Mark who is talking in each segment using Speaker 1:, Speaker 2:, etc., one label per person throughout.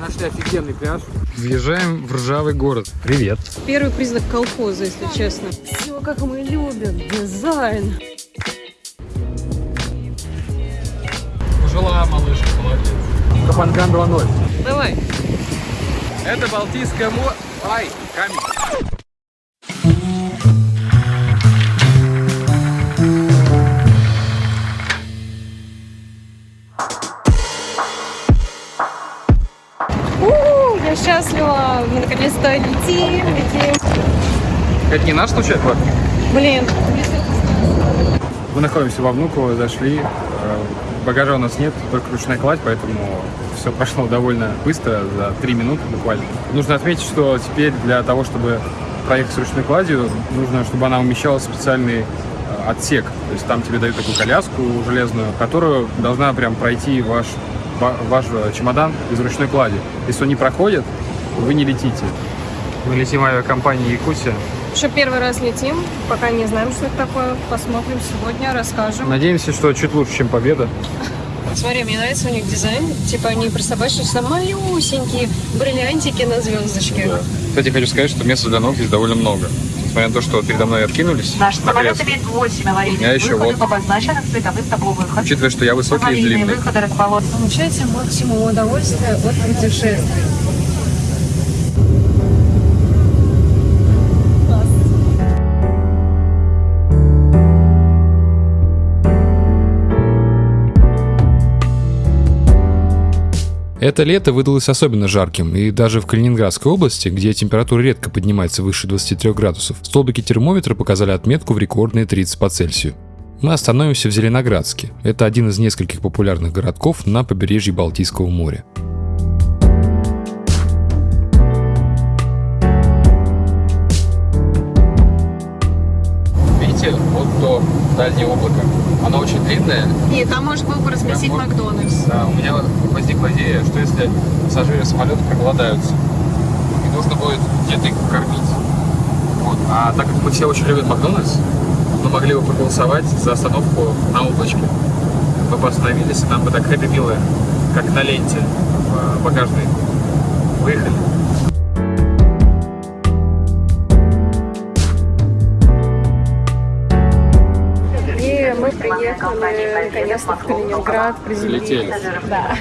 Speaker 1: Мы нашли офигенный пляж.
Speaker 2: Въезжаем в ржавый город. Привет.
Speaker 3: Первый признак колхоза, если честно. Все, как мы любим. Дизайн.
Speaker 2: Пожила малышка, молодец.
Speaker 1: Капанган 2.0.
Speaker 3: Давай.
Speaker 1: Это Балтийское море. Ай, камень.
Speaker 3: Летим, летим.
Speaker 1: Это не наш случай, Влад?
Speaker 3: Блин,
Speaker 1: Мы находимся во Внуково, зашли. Э, Багажа у нас нет, только ручная кладь, поэтому все прошло довольно быстро, за 3 минуты буквально. Нужно отметить, что теперь для того, чтобы проехать с ручной кладью, нужно, чтобы она умещалась в специальный э, отсек. То есть там тебе дают такую коляску железную, которую должна прям пройти ваш, ва- ваш э, чемодан из ручной клади. Если он не проходит, вы не летите. Мы летим авиакомпанией Якутия.
Speaker 3: что первый раз летим. Пока не знаем, что это такое. Посмотрим сегодня, расскажем.
Speaker 1: Надеемся, что чуть лучше, чем победа.
Speaker 3: Смотри, мне нравится у них дизайн. Типа они присобачиваются малюсенькие бриллиантики на звездочке.
Speaker 1: Кстати, хочу сказать, что места для ног здесь довольно много. Несмотря на то, что передо мной откинулись
Speaker 4: Наш
Speaker 1: на
Speaker 4: самолет имеет 8 аварийных
Speaker 1: Я еще
Speaker 4: выходов,
Speaker 1: вот.
Speaker 4: обозначенных световым табло выход.
Speaker 1: Учитывая, что я высокий и длинный.
Speaker 4: выходы расположены.
Speaker 3: Получайте максимум удовольствия от путешествия.
Speaker 2: Это лето выдалось особенно жарким, и даже в Калининградской области, где температура редко поднимается выше 23 градусов, столбики термометра показали отметку в рекордные 30 по Цельсию. Мы остановимся в Зеленоградске. Это один из нескольких популярных городков на побережье Балтийского моря.
Speaker 1: Видите, вот то дальнее облако. Оно очень длинное.
Speaker 3: И там может был бы разместить
Speaker 1: Прям вот-
Speaker 3: Макдональдс.
Speaker 1: Да, у меня возникла идея, что если пассажиры самолета проголодаются, и нужно будет где-то их кормить. Вот. А так как мы все очень любят Макдональдс, мы могли бы проголосовать за остановку на облачке. Мы бы остановились, и нам бы так хэппи милы, как на ленте в багажной. Выехали.
Speaker 3: Мы в Калининград, приземлились.
Speaker 1: Летели.
Speaker 3: Да.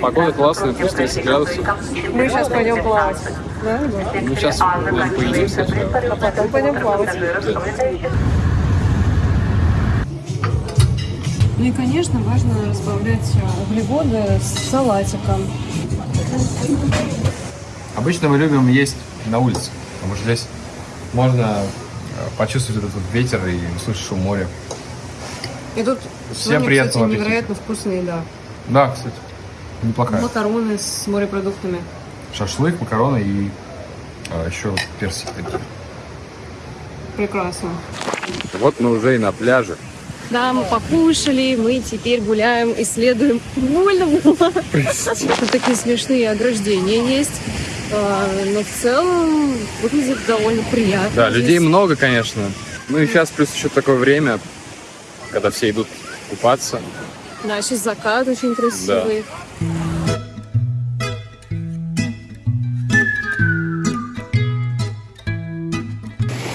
Speaker 1: Погода классная, плюс 30 градусов.
Speaker 3: Мы сейчас пойдем плавать. Да?
Speaker 1: Ну, сейчас будем поедимся.
Speaker 3: А потом пойдем плавать. Ну и, конечно, важно разбавлять э, углеводы с салатиком.
Speaker 1: Обычно мы любим есть на улице, потому что здесь можно э, почувствовать этот ветер и услышать шум моря.
Speaker 3: И тут
Speaker 1: Всем
Speaker 3: сегодня, кстати,
Speaker 1: аппетита.
Speaker 3: невероятно вкусная еда.
Speaker 1: Да, кстати, неплохая.
Speaker 3: Макароны с морепродуктами.
Speaker 1: Шашлык, макароны и а, еще персик. такие.
Speaker 3: Прекрасно.
Speaker 1: Вот мы уже и на пляже.
Speaker 3: Да, мы покушали, мы теперь гуляем, исследуем. Больно было. Тут такие смешные ограждения есть. А, Но в целом выглядит довольно приятно.
Speaker 1: Да, людей много, конечно. Ну и сейчас плюс еще такое время, когда все идут купаться.
Speaker 3: Да, сейчас закат очень красивый.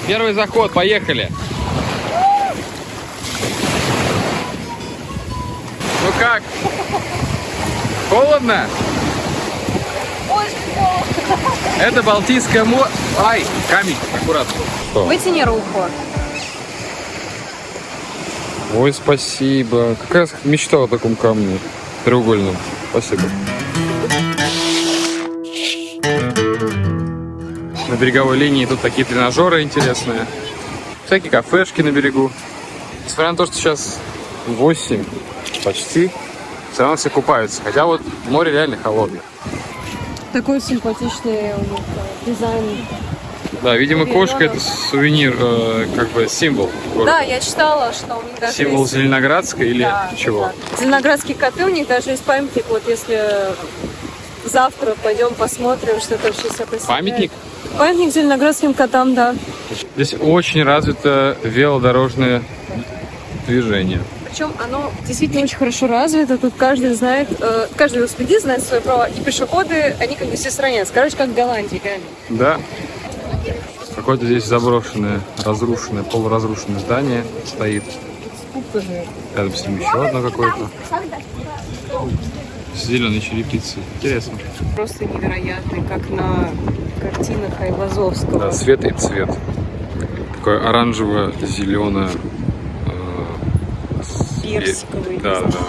Speaker 1: Первый заход, поехали. Ну как? Холодно? Это Балтийское море. Ай, камень, аккуратно. Что?
Speaker 3: Вытяни руку.
Speaker 1: Ой, спасибо. Какая мечта о таком камне треугольном. Спасибо. На береговой линии тут такие тренажеры интересные. Всякие кафешки на берегу. Несмотря на то, что сейчас 8 почти, все равно все купаются. Хотя вот море реально холодное.
Speaker 3: Такой симпатичный э, дизайн.
Speaker 1: Да, видимо, кошка это сувенир, э, как бы символ. города.
Speaker 3: Да, я читала, что у них даже
Speaker 1: Символ
Speaker 3: есть-
Speaker 1: Зеленоградска или
Speaker 3: Да,
Speaker 1: чего?
Speaker 3: да. Зеленоградские коты, у них даже есть памятник. Вот если завтра пойдем посмотрим, что это вообще себя.
Speaker 1: Памятник?
Speaker 3: Памятник зеленоградским котам, да.
Speaker 1: Здесь очень развито велодорожное движение.
Speaker 3: Причем оно действительно очень хорошо развито. Тут каждый знает, э, каждый велосипедист знает свои права. И пешеходы, они как бы все сравняются. Короче, как в Голландии, реально.
Speaker 1: Да. Какое-то здесь заброшенное, разрушенное, полуразрушенное здание стоит. Рядом с ним еще одно какое-то. С зеленой черепицей. Интересно.
Speaker 3: Просто невероятный, как на картинах Айвазовского.
Speaker 1: Да, цвет и цвет. Такое оранжево-зеленое.
Speaker 3: Персиковый,
Speaker 1: Да, да.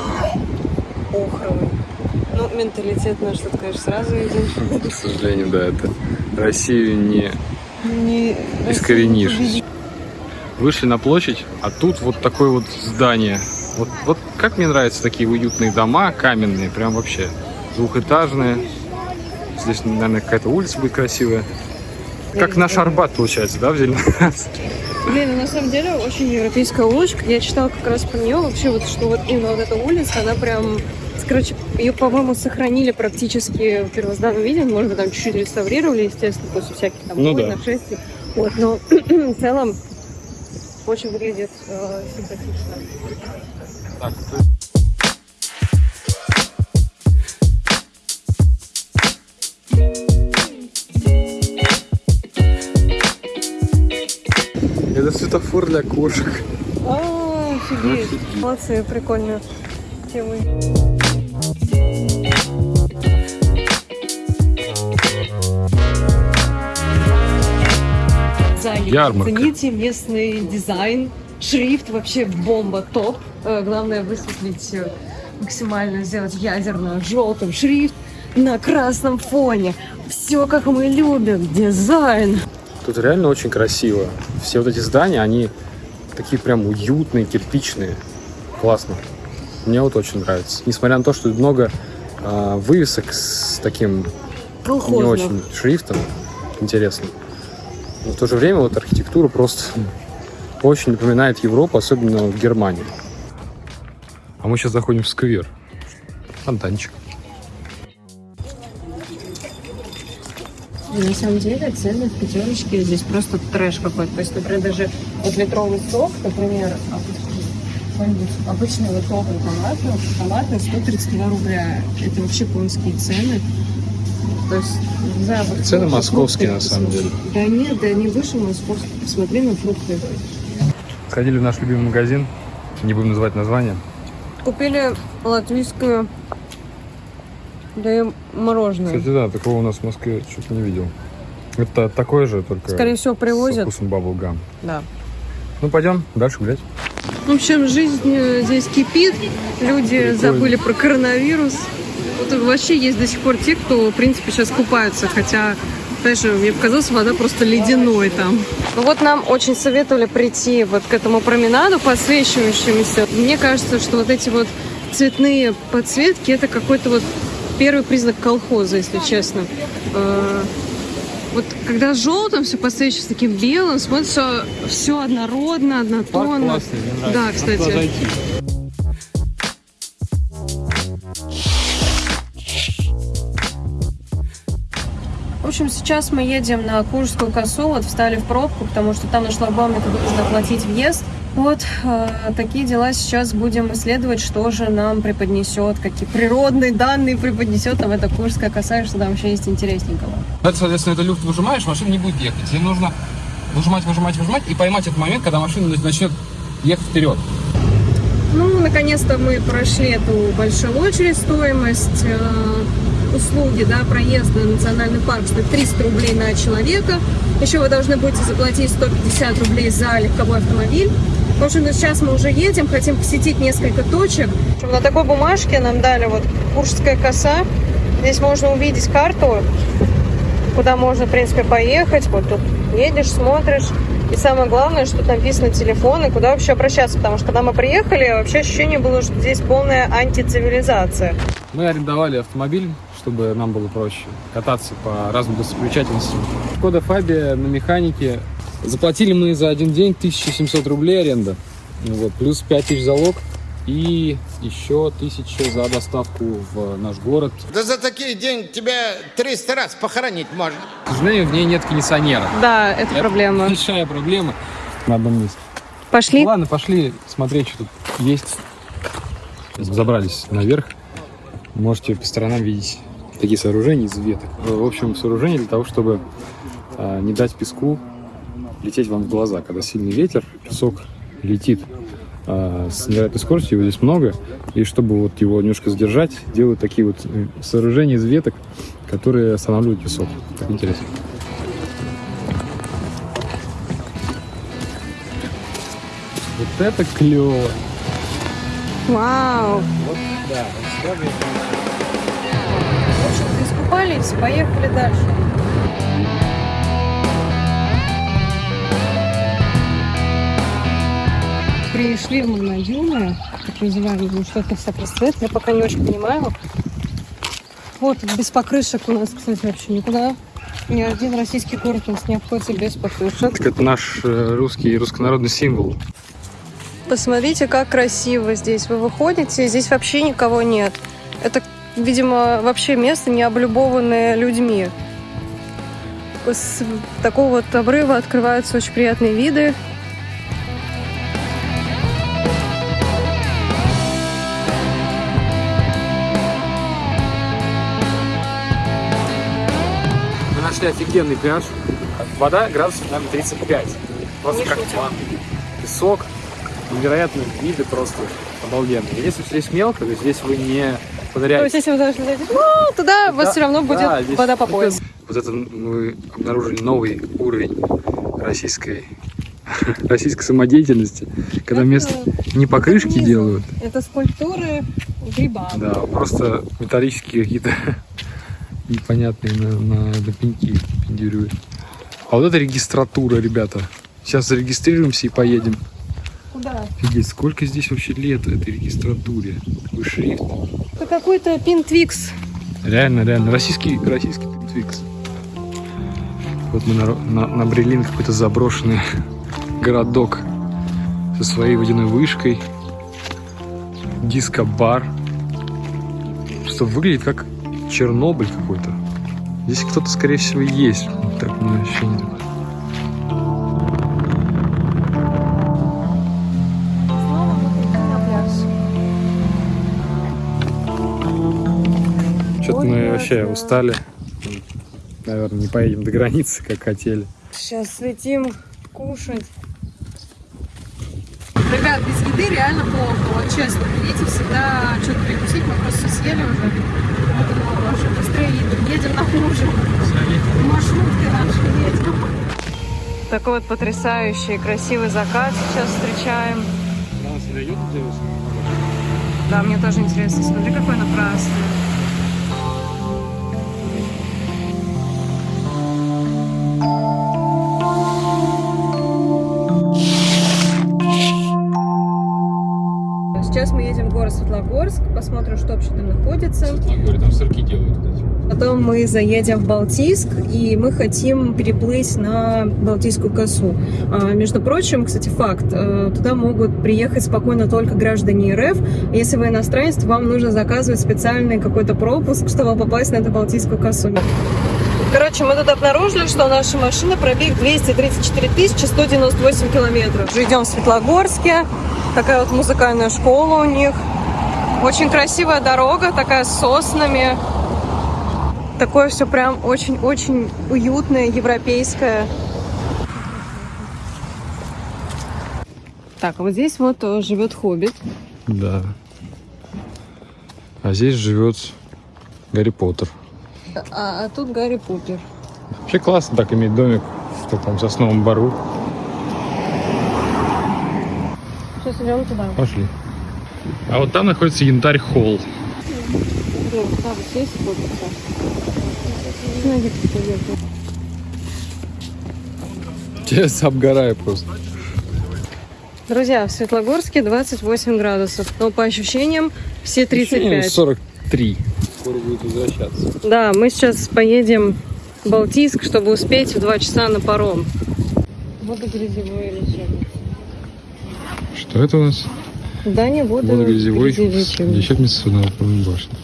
Speaker 3: охровый. Ну, менталитет наш тут, конечно, сразу виден.
Speaker 1: К сожалению, да, это Россию не
Speaker 3: Не
Speaker 1: искоренишь. Вышли на площадь, а тут вот такое вот здание. Вот, вот как мне нравятся такие уютные дома, каменные, прям вообще двухэтажные. Здесь, наверное, какая-то улица будет красивая. Как наш Арбат, получается, да, в Зеленоградске?
Speaker 3: Блин, ну, на самом деле очень европейская улочка. Я читала как раз про нее вообще, вот, что вот именно вот эта улица, она прям... Короче, ее, по-моему, сохранили практически в первозданном виде. Может быть, там чуть-чуть реставрировали, естественно, после всяких там
Speaker 1: Ну да.
Speaker 3: нашествий. Вот, но в целом очень выглядит э, симпатично.
Speaker 1: Это светофор для кошек.
Speaker 3: А. Офигеть. Молодцы, прикольно. Темы.
Speaker 1: Ярмарка.
Speaker 3: Цените местный дизайн, шрифт вообще бомба, топ. Э, Главное высветлить э, максимально, сделать ядерно желтым шрифт на красном фоне. Все как мы любим, дизайн.
Speaker 1: Тут реально очень красиво. Все вот эти здания, они такие прям уютные, кирпичные. Классно. Мне вот очень нравится. Несмотря на то, что много а, вывесок с таким не
Speaker 3: Колхозно.
Speaker 1: очень шрифтом. Интересно. Но в то же время вот архитектура просто очень напоминает Европу, особенно в Германии. А мы сейчас заходим в сквер. Фонтанчик.
Speaker 3: На самом деле цены в пятерочке здесь просто трэш какой-то. То есть, например, даже вот литровый сок, например, обычный- какой-нибудь обычный литровый томатный, томатный 132 рубля. Это вообще конские цены. То есть, не знаю, вот
Speaker 1: Цены
Speaker 3: фрукты,
Speaker 1: московские,
Speaker 3: фрукты
Speaker 1: на самом
Speaker 3: посмотри. Да нет, да не выше московских. Посмотри на фрукты.
Speaker 1: Сходили в наш любимый магазин. Не будем называть название.
Speaker 3: Купили латвийскую да и мороженое.
Speaker 1: Кстати, да, такого у нас в Москве что-то не видел. Это такое же, только
Speaker 3: Скорее всего,
Speaker 1: со
Speaker 3: привозят.
Speaker 1: вкусом баблгам.
Speaker 3: Да.
Speaker 1: Ну, пойдем дальше гулять.
Speaker 3: В общем, жизнь э, здесь кипит, люди
Speaker 1: Прикольно.
Speaker 3: забыли про коронавирус. Вот вообще есть до сих пор те, кто, в принципе, сейчас купаются, хотя, знаешь, мне показалось, вода просто ледяной там. Ну вот нам очень советовали прийти вот к этому променаду подсвечивающемуся. Мне кажется, что вот эти вот цветные подсветки, это какой-то вот первый признак колхоза, если честно. Вот когда желтым все подсвечивается таким белым, смотрится все однородно, однотонно. Да, кстати. В общем, сейчас мы едем на Куршскую косу, вот встали в пробку, потому что там на шлагбауме нужно оплатить въезд. Вот э, такие дела сейчас будем исследовать, что же нам преподнесет, какие природные данные преподнесет нам эта Куршская коса, и что там вообще есть интересненького.
Speaker 5: Это, соответственно, это люфт выжимаешь, машина не будет ехать. Тебе нужно выжимать, выжимать, выжимать и поймать этот момент, когда машина начнет ехать вперед.
Speaker 3: Ну, наконец-то мы прошли эту большую очередь, стоимость э, услуги, да, проезда на национальный парк стоит 300 рублей на человека. Еще вы должны будете заплатить 150 рублей за легковой автомобиль. В общем, сейчас мы уже едем, хотим посетить несколько точек. На такой бумажке нам дали вот Куршская коса. Здесь можно увидеть карту, куда можно, в принципе, поехать. Вот тут едешь, смотришь. И самое главное, что тут написано телефон и куда вообще обращаться. Потому что когда мы приехали, вообще ощущение было, что здесь полная антицивилизация.
Speaker 1: Мы арендовали автомобиль, чтобы нам было проще кататься по разным достопримечательностям. Шкода Фабия на механике. Заплатили мы за один день 1700 рублей аренда. Вот, плюс 5000 залог и еще 1000 за доставку в наш город.
Speaker 6: Да за такие деньги тебя 300 раз похоронить можно.
Speaker 1: К сожалению, в ней нет кондиционера.
Speaker 3: Да, это проблема.
Speaker 1: Большая проблема на одном месте.
Speaker 3: Пошли.
Speaker 1: Ну ладно, пошли смотреть, что тут есть. Забрались наверх. Можете по сторонам видеть такие сооружения из веток. В общем, сооружение для того, чтобы а, не дать песку лететь вам в глаза. Когда сильный ветер, песок летит а, с невероятной скоростью, его здесь много. И чтобы вот его немножко задержать, делают такие вот э, сооружения из веток, которые останавливают песок. Так интересно. Вот это клево!
Speaker 3: Вау!
Speaker 1: Да,
Speaker 3: В общем-то, искупались, поехали дальше. Пришли в Магнадюны, так называемый, ну, что это вся представляет, я пока не очень понимаю. Вот, без покрышек у нас, кстати, вообще никуда. Ни один российский город у нас не обходится без покрышек.
Speaker 1: Так это наш э, русский, руссконародный символ.
Speaker 3: Посмотрите, как красиво здесь. Вы выходите, здесь вообще никого нет. Это, видимо, вообще место, не облюбованное людьми. С такого вот обрыва открываются очень приятные виды.
Speaker 1: Нашли офигенный пляж. Вода градусов, наверное, 35. Просто
Speaker 3: Не
Speaker 1: как ванна. Песок, невероятные виды просто обалденные. Если здесь мелко, то здесь вы не
Speaker 3: То
Speaker 1: поныряете.
Speaker 3: есть, если вы должны зайти ну, туда, у вас
Speaker 1: Да,
Speaker 3: все равно будет
Speaker 1: да, здесь-
Speaker 3: вода по пояс.
Speaker 1: Вот это мы обнаружили новый уровень российской, российской самодеятельности, когда
Speaker 3: Это-
Speaker 1: вместо не покрышки делают,
Speaker 3: Это скульптуры гриба.
Speaker 1: да, просто металлические какие-то непонятные на, на, на пеньки пендюрюют. А вот это регистратура, ребята. Сейчас зарегистрируемся и поедем.
Speaker 3: Куда?
Speaker 1: Офигеть, сколько здесь вообще лет этой регистратуре? Какой шрифт.
Speaker 3: Это какой-то пинтвикс.
Speaker 1: Реально, реально. Российский, российский Twix. Вот мы на, на- набрели на какой-то заброшенный городок со своей водяной вышкой. Диско-бар. Что выглядит как Чернобыль какой-то. Здесь кто-то, скорее всего, есть. Так у меня ощущение. такое. Что-то мы вообще устали. Наверное, не поедем до границы, как хотели.
Speaker 3: Сейчас летим кушать. Еды реально плохо. Вот честно, берите всегда что-то перекусить. Мы просто съели уже. Поэтому лучше быстрее едем. Едем на ужин. Маршруткой наши едем. Такой вот потрясающий, красивый закат сейчас встречаем. Да, мне тоже интересно. Смотри, какой напрасный. Сейчас Светлогорск, посмотрим, что вообще там находится.
Speaker 1: Говорю, там сырки делают.
Speaker 3: Потом мы заедем в Балтийск, и мы хотим переплыть на Балтийскую косу. А, между прочим, кстати, факт, э, туда могут приехать спокойно только граждане РФ. Если вы иностранец, то вам нужно заказывать специальный какой-то пропуск, чтобы попасть на эту Балтийскую косу. Короче, мы тут обнаружили, что наша машина пробег 234 198 километров. Уже идем в Светлогорске. Такая вот музыкальная школа у них. Очень красивая дорога, такая с соснами. Такое все прям очень-очень уютное, европейское. Так, а вот здесь вот э, живет хоббит.
Speaker 1: Да. А здесь живет Гарри Поттер.
Speaker 3: А, а тут Гарри Поттер.
Speaker 1: Вообще классно так иметь домик в таком сосновом бару.
Speaker 3: Сейчас идем туда.
Speaker 1: Пошли. А вот там находится янтарь холл.
Speaker 3: Вот.
Speaker 1: Сейчас обгораю просто.
Speaker 3: Друзья, в Светлогорске 28 градусов, но по ощущениям все 35.
Speaker 1: 43. Скоро будет возвращаться.
Speaker 3: Да, мы сейчас поедем в Балтийск, чтобы успеть в 2 часа на паром. Водогрязевое лечебница.
Speaker 1: Что это у нас?
Speaker 3: Здание
Speaker 1: Водогрязевой на Опорной башне.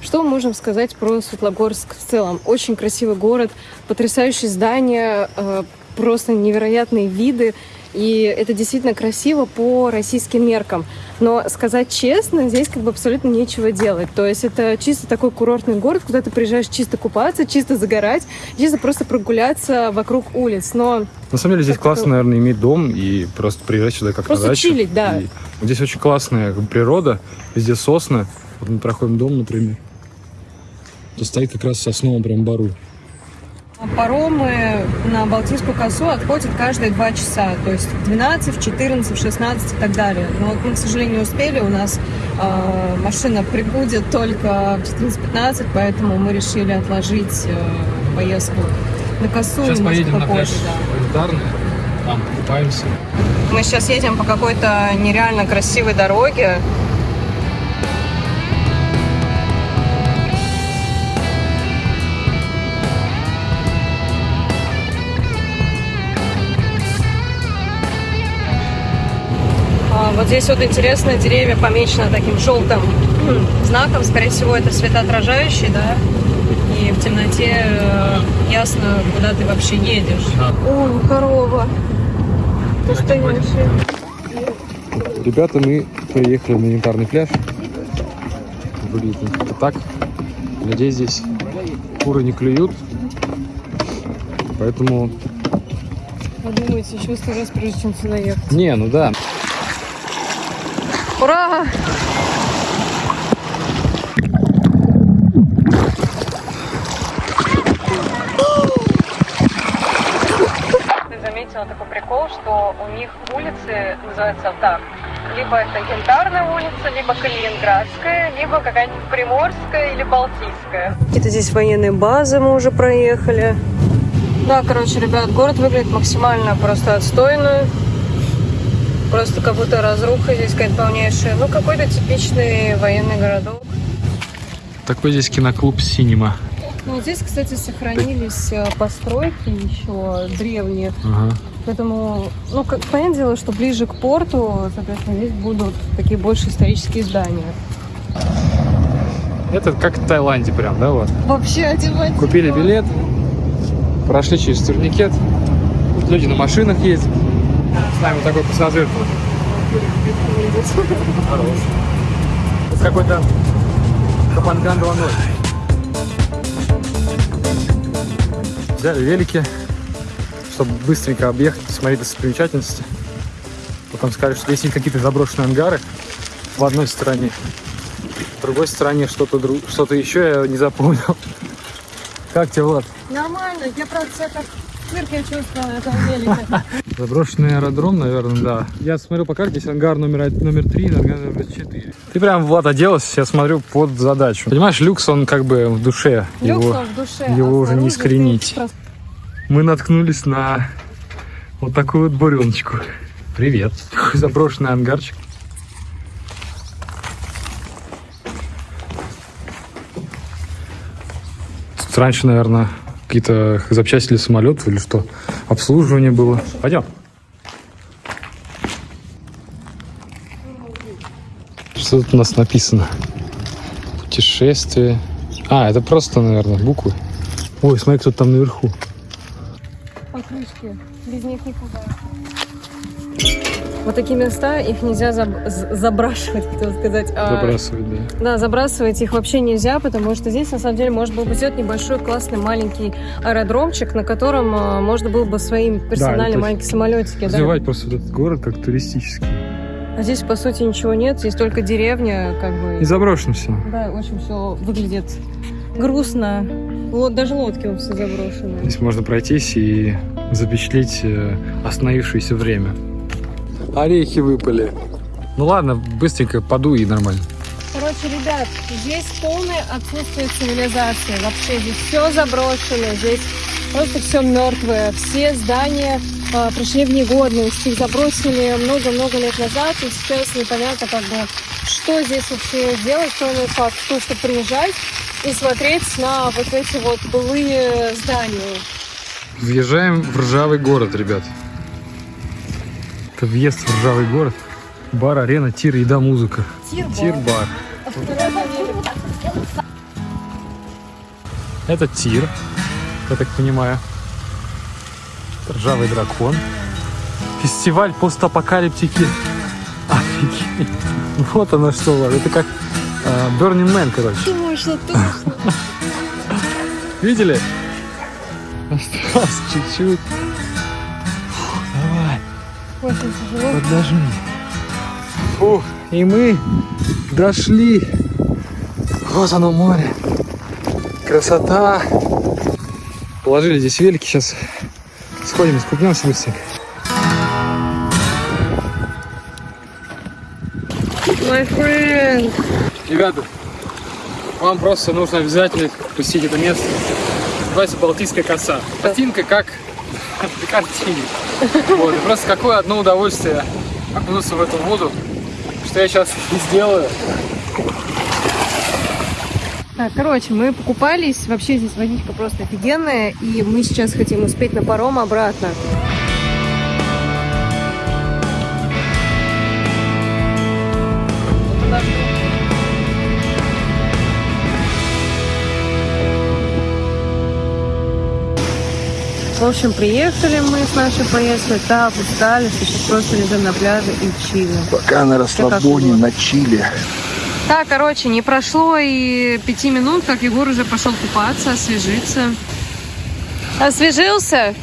Speaker 3: Что мы можем сказать про Светлогорск в целом? Очень красивый город, потрясающие здания, э, просто невероятные виды. И это действительно красиво по российским меркам. Но сказать честно, здесь как бы абсолютно нечего делать. То есть это чисто такой курортный город, куда ты приезжаешь чисто купаться, чисто загорать, чисто просто прогуляться вокруг улиц. Но
Speaker 1: На самом деле здесь классно,
Speaker 3: это-
Speaker 1: наверное, иметь дом и просто приезжать сюда как
Speaker 3: Просто
Speaker 1: на дачу.
Speaker 3: чилить, да.
Speaker 1: И здесь очень классная природа, везде сосны. Вот мы проходим дом, например. То стоит как раз в сосновом прям бару.
Speaker 3: Паромы на Балтийскую косу отходят каждые два часа, то есть в 12, в 14, в 16 и так далее. Но вот мы, к сожалению, не успели, у нас э, машина прибудет только в 14-15, поэтому мы решили отложить э, поездку на косу
Speaker 5: Сейчас поедем на пляж
Speaker 3: да.
Speaker 5: Там купаемся.
Speaker 3: Мы сейчас едем по какой-то нереально красивой дороге. Здесь вот интересно, деревья помечены таким желтым знаком. Скорее всего, это светоотражающий, да? И в темноте э, ясно, куда ты вообще едешь. О, корова. Настоящая.
Speaker 1: Ребята, мы приехали на янтарный пляж. Выглядит как-то так. Надеюсь, здесь куры не клюют. Поэтому...
Speaker 3: Подумайте еще сто раз, прежде чем сюда ехать.
Speaker 1: Не, ну да.
Speaker 3: Ура! Ты заметила такой прикол, что у них улицы называются так. Либо это Янтарная улица, либо Калининградская, либо какая-нибудь Приморская или Балтийская. Какие-то здесь военные базы мы уже проехали. Да, короче, ребят, город выглядит максимально просто отстойно. Просто как будто разруха здесь какая-то полнейшая. Ну, какой-то типичный военный городок.
Speaker 1: Такой здесь киноклуб «Синема».
Speaker 3: Ну, здесь, кстати, сохранились э, постройки еще древние.
Speaker 1: Ага.
Speaker 3: Поэтому, ну, как, понятное дело, что ближе к порту, соответственно, здесь будут такие больше исторические здания.
Speaker 1: Это как в Таиланде прям, да, вот?
Speaker 3: Вообще одевать.
Speaker 1: Купили билет, прошли через турникет. Люди на машинах ездят. С нами такой пассажир тоже. Хорош. Какой-то Капанган 2.0. Взяли велики, чтобы быстренько объехать, посмотреть достопримечательности. Потом сказали, что здесь есть какие-то заброшенные ангары в одной стороне. В другой стороне что-то дру... что еще я не запомнил. Как тебе, Влад?
Speaker 3: Нормально, я, правда, себя как в цирке чувствую на этом велике.
Speaker 1: Заброшенный аэродром, наверное, да. Я смотрю по карте, здесь ангар номер, номер 3, ангар номер 4. Ты прям, Влад, оделась, я смотрю, под задачу. Понимаешь, люкс, он как бы в душе.
Speaker 3: Люкс
Speaker 1: его,
Speaker 3: он в душе.
Speaker 1: его
Speaker 3: а
Speaker 1: уже не искоренить.
Speaker 3: просто
Speaker 1: Мы наткнулись на вот такую вот буреночку. Привет. Такой заброшенный ангарчик. Тут раньше, наверное, какие-то запчасти для самолетов или что, обслуживание было. Пойдем. Что тут у нас написано? Путешествие. А, это просто, наверное, буквы. Ой, смотри, кто там наверху.
Speaker 3: покрышки. Без них никуда. Вот такие места, их нельзя заб- забрашивать, хотел сказать. а-
Speaker 1: Забрасывать, да.
Speaker 3: Да, забрасывать их вообще нельзя, потому что здесь, на самом деле, можно было бы сделать небольшой классный маленький аэродромчик, на котором а, можно было бы своим персональным
Speaker 1: это
Speaker 3: маленькие самолетики. да.
Speaker 1: Развивать просто вот этот город как туристический.
Speaker 3: А здесь, по сути, ничего нет, здесь только деревня, как бы.
Speaker 1: И заброшено все.
Speaker 3: Да, очень все выглядит грустно. Ло- Даже лодки вот все заброшены.
Speaker 1: Здесь можно пройтись и запечатлеть э, остановившееся время. Орехи выпали. Ну ладно, быстренько подуй и нормально.
Speaker 3: Короче, ребят, здесь полное отсутствие цивилизации. Вообще здесь все заброшено, здесь просто все мертвое. Все здания а, пришли в негодность, их забросили много-много лет назад, и сейчас непонятно, как бы, что здесь вообще делать, кроме как то, что приезжать и смотреть на вот эти вот былые здания.
Speaker 1: Въезжаем в ржавый город, ребят. Это въезд в ржавый город. Бар, арена, тир, еда, музыка. Тир-бар. Это тир, я так понимаю. Ржавый дракон.
Speaker 2: Фестиваль постапокалиптики. Офигеть. Вот оно что, Влад. Это как э, Burning Man, короче.
Speaker 3: Точно, точно.
Speaker 2: Видели? Осталось чуть-чуть.
Speaker 3: Очень тяжело.
Speaker 2: поднажми. Фух, и мы дошли. Вот оно море. Красота. Положили здесь велики. Сейчас сходим, искупнемся быстренько.
Speaker 3: My friend.
Speaker 1: Ребята, вам просто нужно обязательно посетить это место. Называется Балтийская коса. Картинка как на картине. Вот, и просто какое одно удовольствие окунуться в эту воду, что я сейчас и сделаю.
Speaker 3: Так, короче, мы покупались. Вообще здесь водичка просто офигенная. И мы сейчас хотим успеть на паром обратно. В общем, приехали мы с нашей поездкой, так устали, что сейчас просто лежим на пляже и чилим.
Speaker 7: Пока на расслабоне, на чиле.
Speaker 3: Так, короче, не прошло и пяти минут, как Егор уже пошел купаться, освежиться. Освежился?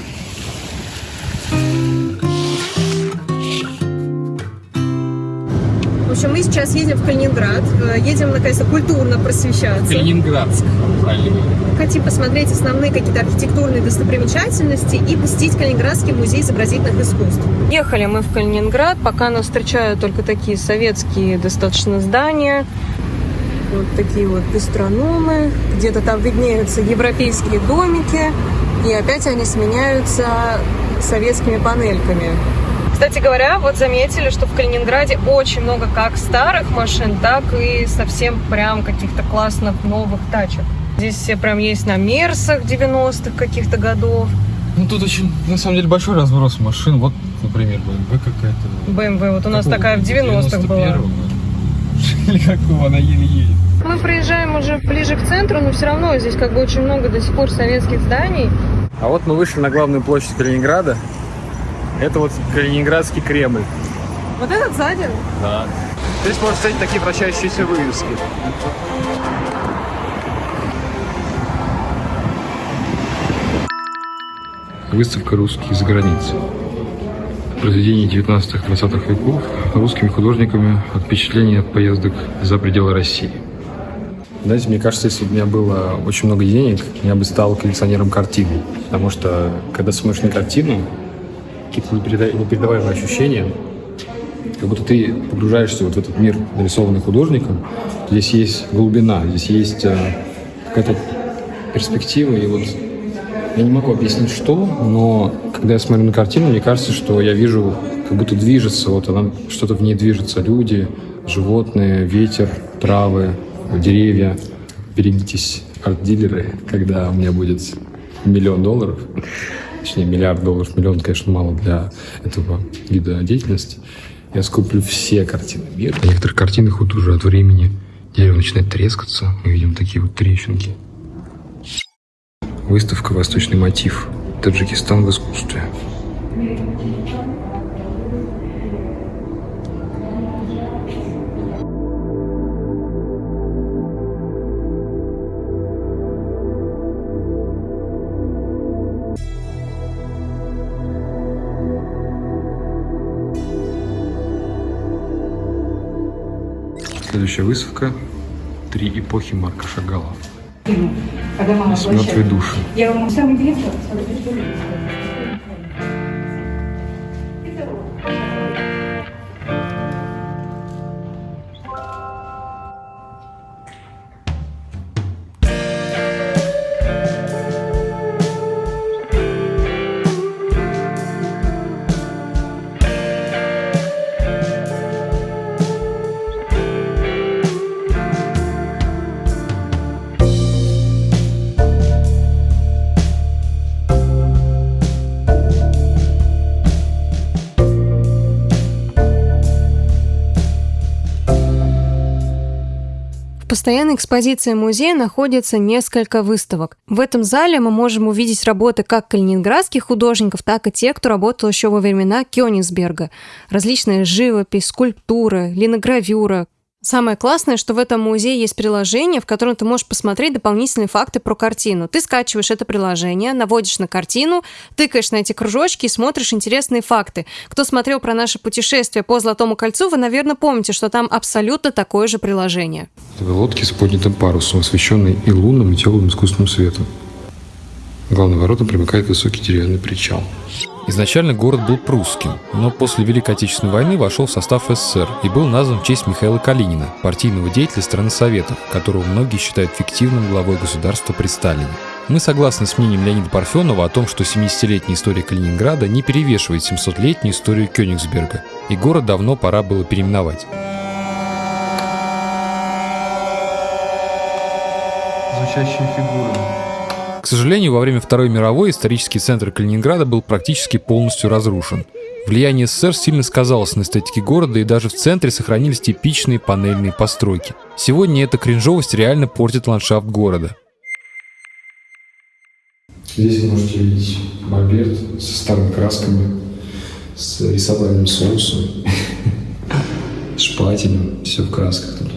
Speaker 3: Общем, мы сейчас едем в Калининград. Э, Едем, наконец-то, культурно просвещаться.
Speaker 1: Калининградск. правильно.
Speaker 3: Хотим посмотреть основные какие-то архитектурные достопримечательности и посетить Калининградский музей изобразительных искусств. Ехали мы в Калининград, пока нас встречают только такие советские достаточно здания. Вот такие вот гастрономы. Где-то там виднеются европейские домики. И опять они сменяются советскими панельками. Кстати говоря, вот заметили, что в Калининграде очень много как старых машин, так и совсем прям каких-то классных новых тачек. Здесь все прям есть на Мерсах 90-х каких-то годов.
Speaker 1: Ну тут очень, на самом деле, большой разброс машин. Вот, например, BMW какая-то.
Speaker 3: BMW, вот у нас
Speaker 1: Какого?
Speaker 3: такая в 90-х была.
Speaker 1: 91-го? Или какого, она еле едет.
Speaker 3: Мы проезжаем уже ближе к центру, но все равно здесь как бы очень много до сих пор советских зданий.
Speaker 1: А вот мы вышли на главную площадь Калининграда. Это вот Калининградский Кремль.
Speaker 3: Вот этот сзади.
Speaker 1: Да. Здесь можно встретить такие вращающиеся вывески.
Speaker 2: Выставка «Русские за границей». Произведения 19-20 веков русскими художниками от впечатлений от поездок за пределы России.
Speaker 1: Знаете, мне кажется, если бы у меня было очень много денег, я бы стал коллекционером картин. Потому что, когда смотришь на картину, какие-то непереда- непередаваемые ощущения, как будто ты погружаешься вот в этот мир, нарисованный художником. Здесь есть глубина, здесь есть э, какая-то перспектива. И вот я не могу объяснить, что, но когда я смотрю на картину, мне кажется, что я вижу, как будто движется, вот она, что-то в ней движется. Люди, животные, ветер, травы, деревья. Берегитесь, арт-дилеры, когда у меня будет миллион долларов, точнее миллиард долларов, миллион, конечно, мало для этого вида деятельности. Я скуплю все картины мира.
Speaker 2: На некоторых картинах вот уже от времени дерево начинает трескаться. Мы видим такие вот трещинки. Выставка «Восточный мотив. Таджикистан в искусстве». Следующая выставка «Три эпохи Марка Шагала». Мертвые души.
Speaker 4: Я вам самый директор.
Speaker 3: Постоянной экспозиции музея находится несколько выставок. В этом зале мы можем увидеть работы как калининградских художников, так и тех, кто работал еще во времена Кёнигсберга. Различная живопись, скульптура, линогравюра, Самое классное, что в этом музее есть приложение, в котором ты можешь посмотреть дополнительные факты про картину. Ты скачиваешь это приложение, наводишь на картину, тыкаешь на эти кружочки и смотришь интересные факты. Кто смотрел про наше путешествие по Золотому кольцу, вы, наверное, помните, что там абсолютно такое же приложение.
Speaker 2: Это лодки с поднятым парусом, освещенные и лунным, и теплым искусственным светом. К главным воротам примыкает высокий деревянный причал. Изначально город был прусским, но после Великой Отечественной войны вошел в состав СССР и был назван в честь Михаила Калинина, партийного деятеля страны Советов, которого многие считают фиктивным главой государства при Сталине. Мы согласны с мнением Леонида Парфенова о том, что 70-летняя история Калининграда не перевешивает 700-летнюю историю Кёнигсберга, и город давно пора было переименовать.
Speaker 1: Звучащие фигуры.
Speaker 2: К сожалению, во время Второй мировой исторический центр Калининграда был практически полностью разрушен. Влияние СССР сильно сказалось на эстетике города, и даже в центре сохранились типичные панельные постройки. Сегодня эта кринжовость реально портит ландшафт города. Здесь вы можете видеть мольберт со старыми красками, с рисовальным соусом, шпателем, все в красках тут.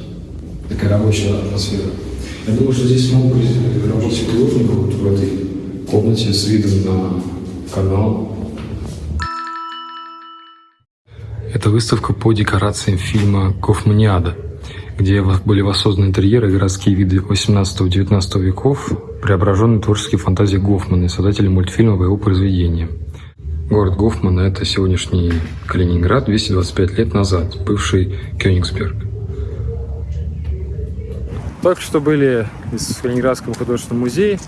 Speaker 2: Такая рабочая атмосфера. Я думаю, что здесь могут быть работать художников вот в этой комнате с видом на канал. Это выставка по декорациям фильма «Гофманиада», где были воссозданы интерьеры и городские виды 18-19 веков, преображенные творческие фантазии Гофмана, создателя мультфильма по его произведениям. Город Гофмана – это сегодняшний Калининград 225 лет назад, бывший Кёнигсберг.
Speaker 1: Только что были из Калининградского художественного музея.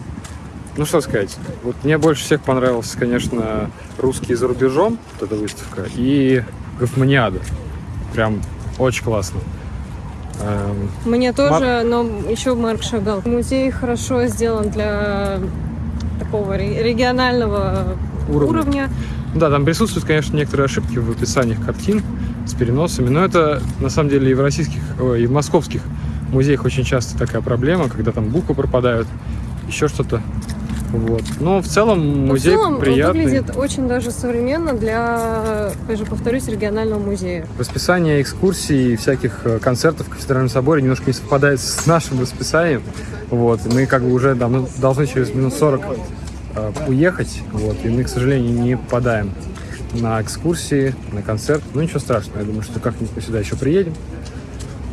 Speaker 1: Ну что сказать, вот мне больше всех понравился, конечно, русский за рубежом, вот эта выставка, и Гофманиада. Прям очень классно. Эм,
Speaker 3: Мне тоже, но еще Марк Шагал. Музей хорошо сделан для такого ре- регионального
Speaker 1: Уровня.
Speaker 3: уровня.
Speaker 1: Да, там присутствуют, конечно, некоторые ошибки в описаниях картин с переносами, но это на самом деле и в российских, ой, и в московских музеях очень часто такая проблема, когда там буквы пропадают, еще что-то. Вот. Но в целом
Speaker 3: Но
Speaker 1: музей
Speaker 3: в целом
Speaker 1: приятный.
Speaker 3: выглядит очень даже современно для, опять же, повторюсь, регионального музея.
Speaker 1: Расписание экскурсий и всяких э, концертов в Кафедральном соборе немножко не совпадает с нашим расписанием. Вот. Мы как бы уже давно- должны через минут 40 э, уехать. Вот. И мы, к сожалению, не попадаем на экскурсии, на концерт. Ну ничего страшного, я думаю, что как-нибудь мы сюда еще приедем.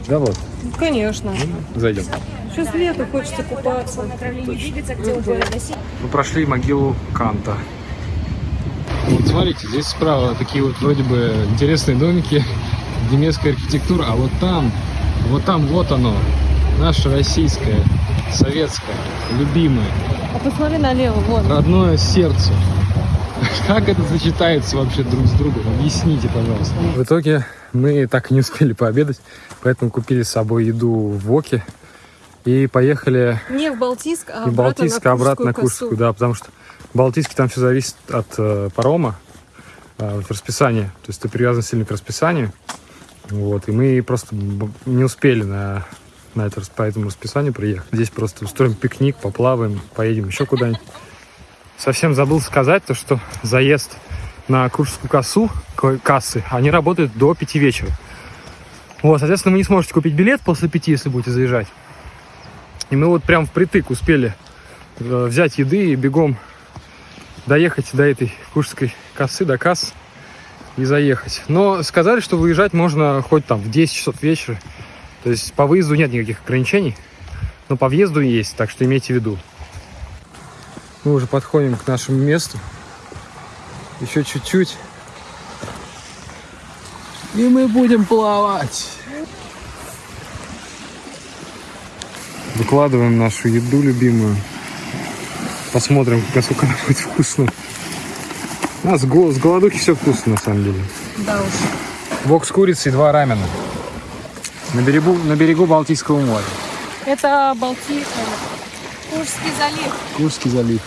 Speaker 1: Да вот,
Speaker 3: Конечно.
Speaker 1: зайдем.
Speaker 3: Сейчас лето, хочется купаться.
Speaker 1: Мы прошли могилу Канта. Вот смотрите, здесь справа такие вот вроде бы интересные домики, немецкая архитектура, а вот там, вот там вот оно, наше российское, советское, любимое,
Speaker 3: А посмотри налево, вон.
Speaker 1: родное сердце. Как это сочетается вообще друг с другом? Объясните, пожалуйста. В итоге мы так и не успели пообедать, поэтому купили с собой еду в Воке и поехали
Speaker 3: Не в Балтийск, а обратно
Speaker 1: Балтийск,
Speaker 3: на
Speaker 1: обратно на
Speaker 3: Курскую
Speaker 1: Курскую, да, потому что в Балтийске там все зависит от э, парома, э, вот расписания, то есть ты привязан сильно к расписанию, вот, и мы просто не успели на, на это, по этому расписанию приехать. Здесь просто устроим пикник, поплаваем, поедем еще куда-нибудь. Совсем забыл сказать то, что заезд на Курскую кассу, к- кассы, они работают до 5 вечера. Вот, соответственно, вы не сможете купить билет после 5, если будете заезжать. И мы вот прям впритык успели э, взять еды и бегом доехать до этой курской кассы, до касс и заехать. Но сказали, что выезжать можно хоть там в 10 часов вечера. То есть по выезду нет никаких ограничений, но по въезду есть, так что имейте в виду. Мы уже подходим к нашему месту. Еще чуть-чуть. И мы будем плавать. Выкладываем нашу еду любимую. Посмотрим, насколько она будет вкусно. У нас го- с голодухи все вкусно, на самом деле.
Speaker 3: Да уж.
Speaker 1: Вок с курицей, два рамена. На берегу, на берегу Балтийского моря.
Speaker 3: Это Балтийск, Курский залив.
Speaker 1: Курский залив.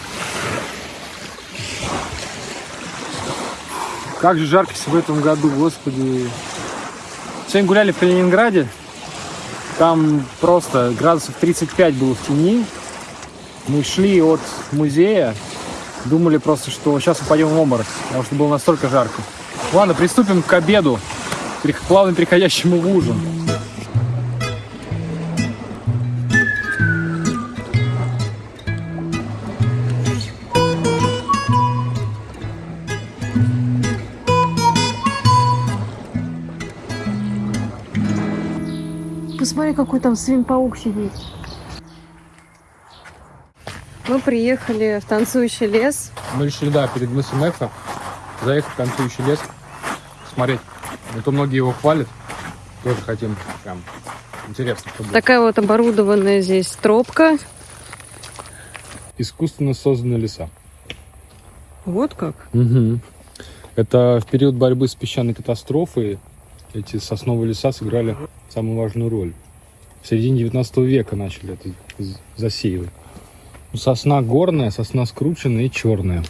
Speaker 1: Как же жарко в этом году, господи. Сегодня гуляли в Калининграде. Там просто градусов 35 было в тени. Мы шли от музея, думали просто, что сейчас упадем в обморок, потому что было настолько жарко. Ладно, приступим к обеду, плавно переходящему в ужин.
Speaker 3: Посмотри, какой там свин-паук сидит. Мы приехали в танцующий лес.
Speaker 1: Мы решили, да, перед мысом Эфа заехать в танцующий лес, смотреть. А то многие его хвалят, тоже хотим прям интересно, чтобы
Speaker 3: Такая вот оборудованная здесь тропка.
Speaker 1: искусственно созданные леса.
Speaker 3: Вот как.
Speaker 1: Мгм. Это в период борьбы с песчаной катастрофой эти сосновые леса сыграли самую важную роль. В середине 19 века начали это засеивать. Ну, Сосна горная, сосна скрученная и черная.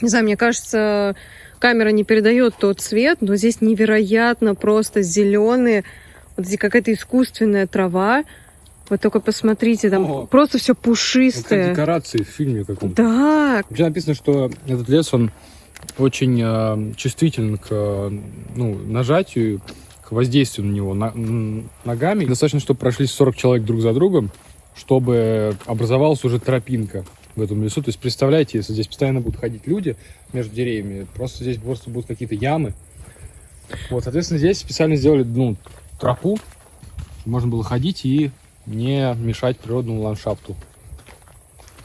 Speaker 3: Не знаю, мне кажется, камера не передает тот цвет, но здесь невероятно просто зеленые. Вот здесь какая-то искусственная трава. Вот только посмотрите, там
Speaker 1: Ого.
Speaker 3: просто все пушистое.
Speaker 1: декорации в фильме каком-то.
Speaker 3: Да,
Speaker 1: Вообще написано, что этот лес, он очень э, чувствителен к э, ну, нажатию, к воздействию на него ногами. Достаточно, чтобы прошли 40 человек друг за другом, чтобы образовалась уже тропинка в этом лесу. То есть представляете, если здесь постоянно будут ходить люди между деревьями, просто здесь просто будут какие-то ямы. Вот, соответственно, здесь специально сделали ну, тропу, можно было ходить и не мешать природному ландшафту.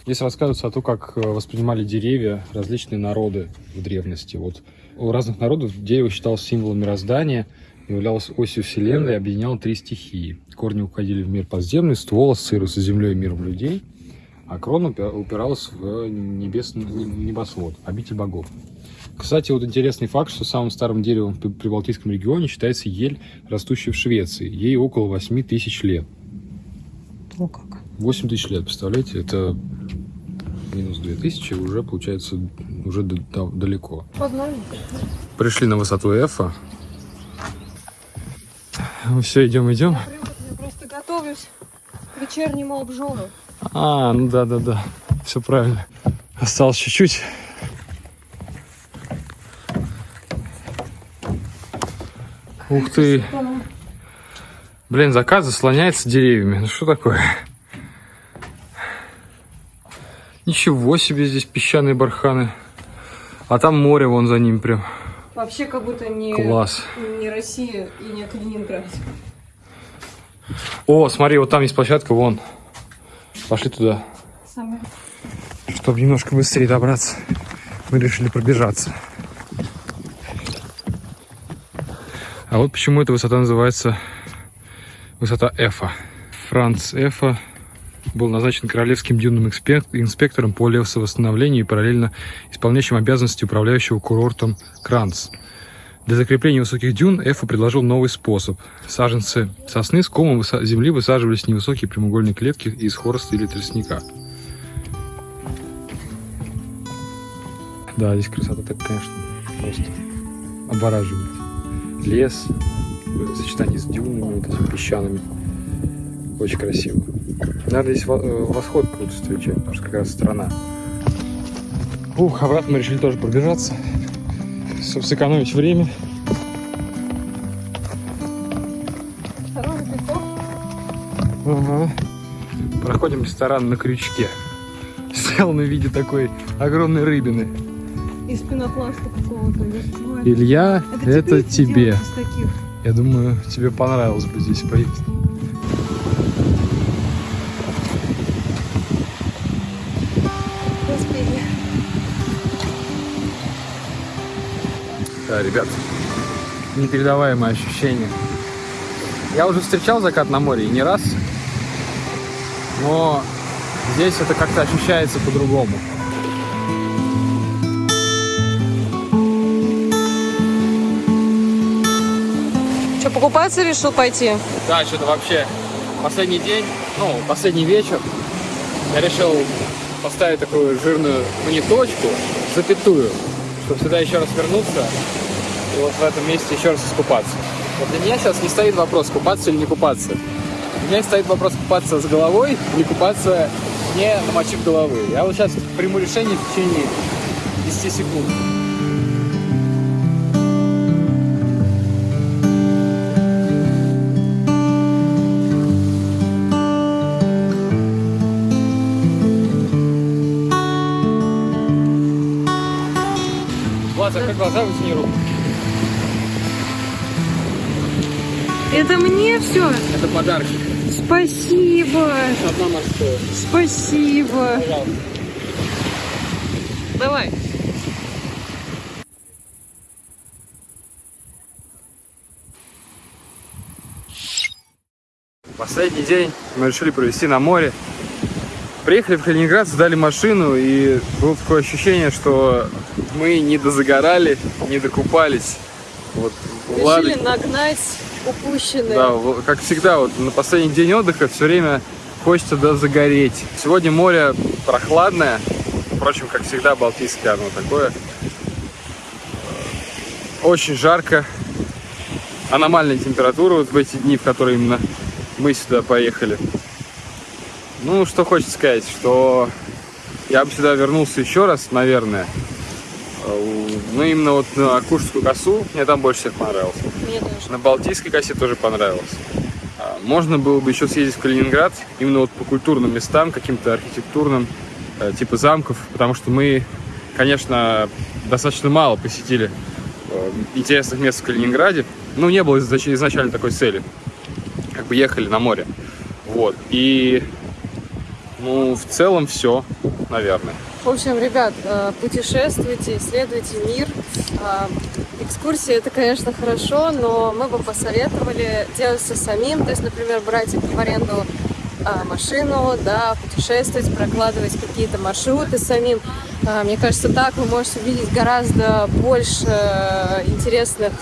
Speaker 1: Здесь рассказывается о том, как э, воспринимали деревья различные народы в древности. Вот у разных народов дерево считалось символом мироздания, являлось осью вселенной и объединяло три стихии. Корни уходили в мир подземный, ствол ассоциировался с землей и миром людей, а крона упи- упиралась в небесный небосвод, обитель богов. Кстати, вот интересный факт, что самым старым деревом в Прибалтийском регионе считается ель, растущая в Швеции. Ей около 8 тысяч лет.
Speaker 3: О, как.
Speaker 1: 8 тысяч лет, представляете? Это минус 2000, уже получается уже далеко. Пришли на высоту Эфа. Все, идем, идем.
Speaker 3: Я просто готовлюсь к вечернему обжору.
Speaker 1: А, ну да, да, да. Все правильно. Осталось чуть-чуть. Ух ты. Блин, закат заслоняется деревьями. Ну что такое? Ничего себе здесь песчаные барханы. А там море вон за ним прям.
Speaker 3: Вообще как будто не,
Speaker 1: Класс.
Speaker 3: не Россия и не Калининград.
Speaker 1: О, смотри, вот там есть площадка, вон. Пошли туда.
Speaker 3: Самое.
Speaker 1: Чтобы немножко быстрее добраться, мы решили пробежаться. А вот почему эта высота называется высота Эфа. Франц Эфа был назначен королевским дюнным инспектором по лесовосстановлению и параллельно исполняющим обязанности управляющего курортом Кранц. Для закрепления высоких дюн Эфа предложил новый способ. Саженцы сосны с комом земли высаживались в невысокие прямоугольные клетки из хвороста или тростника. Да, здесь красота так, конечно, просто обораживает. Лес в сочетании с дюнами, вот этими песчаными. Очень красиво. Наверное, здесь э, восход какой-то встречать, потому что как раз страна. Ух, обратно мы решили тоже пробежаться, чтобы сэкономить время. Ага. Проходим ресторан на крючке. Сделан в виде такой огромной рыбины.
Speaker 3: Из пенопласта какого-то. или чего это?
Speaker 1: Илья, это, тебе. Я думаю, тебе понравилось бы здесь поесть. Да, ребят, непередаваемое ощущение. Я уже встречал закат на море и не раз, но здесь это как-то ощущается по-другому.
Speaker 3: Что, покупаться решил пойти?
Speaker 1: Да, что-то вообще последний день, ну, последний вечер, я решил поставить такую жирную, ну не точку, запятую, чтобы сюда еще раз вернуться и вот в этом месте еще раз искупаться. Вот для меня сейчас не стоит вопрос, купаться или не купаться. У меня стоит вопрос купаться с головой или купаться не намочив головы. Я вот сейчас приму решение в течение 10 секунд. Глаза, вытяни руку.
Speaker 3: Это мне все?
Speaker 1: Это подарки.
Speaker 3: Спасибо.
Speaker 1: Одна морская.
Speaker 3: Спасибо.
Speaker 1: Пожалуйста.
Speaker 3: Давай.
Speaker 1: Последний день мы решили провести на море. Приехали в Калининград, сдали машину, и было такое ощущение, что мы не дозагорали, не докупались. Вот,
Speaker 3: Решили нагнать упущенное.
Speaker 1: да, как всегда, вот на последний день отдыха все время хочется дозагореть. Сегодня море прохладное, впрочем, как всегда, Балтийское оно такое. Очень жарко, аномальная температура вот в эти дни, в которые именно мы сюда поехали. Ну, что хочется сказать, что я бы сюда вернулся еще раз, наверное. Э, Ну, именно вот на Куршскую косу мне там больше всех понравилось.
Speaker 3: Мне тоже.
Speaker 1: На Балтийской косе тоже понравилось. А, Можно было бы еще съездить в Калининград, именно вот по культурным местам, каким-то архитектурным, э, типа замков, потому что мы, конечно, достаточно мало посетили э, интересных мест в Калининграде. Ну, не было изнач- изначально такой цели. Как бы ехали на море. Вот. И, ну, в целом все, наверное.
Speaker 3: В общем, ребят, э, путешествуйте, исследуйте мир. Э, Экскурсии это, конечно, хорошо, но мы бы посоветовали делать все самим. То есть, например, брать в аренду э, машину, да, путешествовать, прокладывать какие-то маршруты самим. Мне кажется, так вы можете увидеть гораздо больше интересных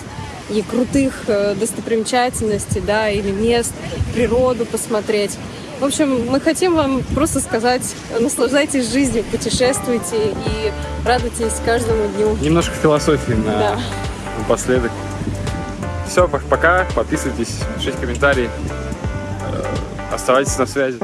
Speaker 3: и крутых достопримечательностей, да, или мест, природу посмотреть. В общем, мы хотим вам просто сказать, наслаждайтесь жизнью, путешествуйте и радуйтесь каждому дню.
Speaker 1: Немножко философии на
Speaker 3: Да.
Speaker 1: напоследок. Все, пока. Подписывайтесь, пишите комментарии. Э, Оставайтесь на связи.